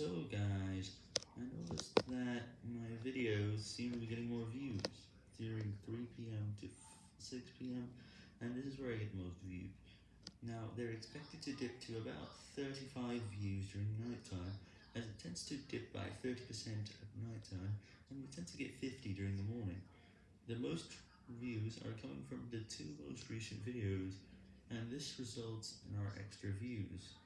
So guys, I noticed that my videos seem to be getting more views during 3pm to 6pm, and this is where I get most views. Now, they're expected to dip to about 35 views during nighttime, as it tends to dip by 30% at nighttime, and we tend to get 50 during the morning. The most views are coming from the two most recent videos, and this results in our extra views.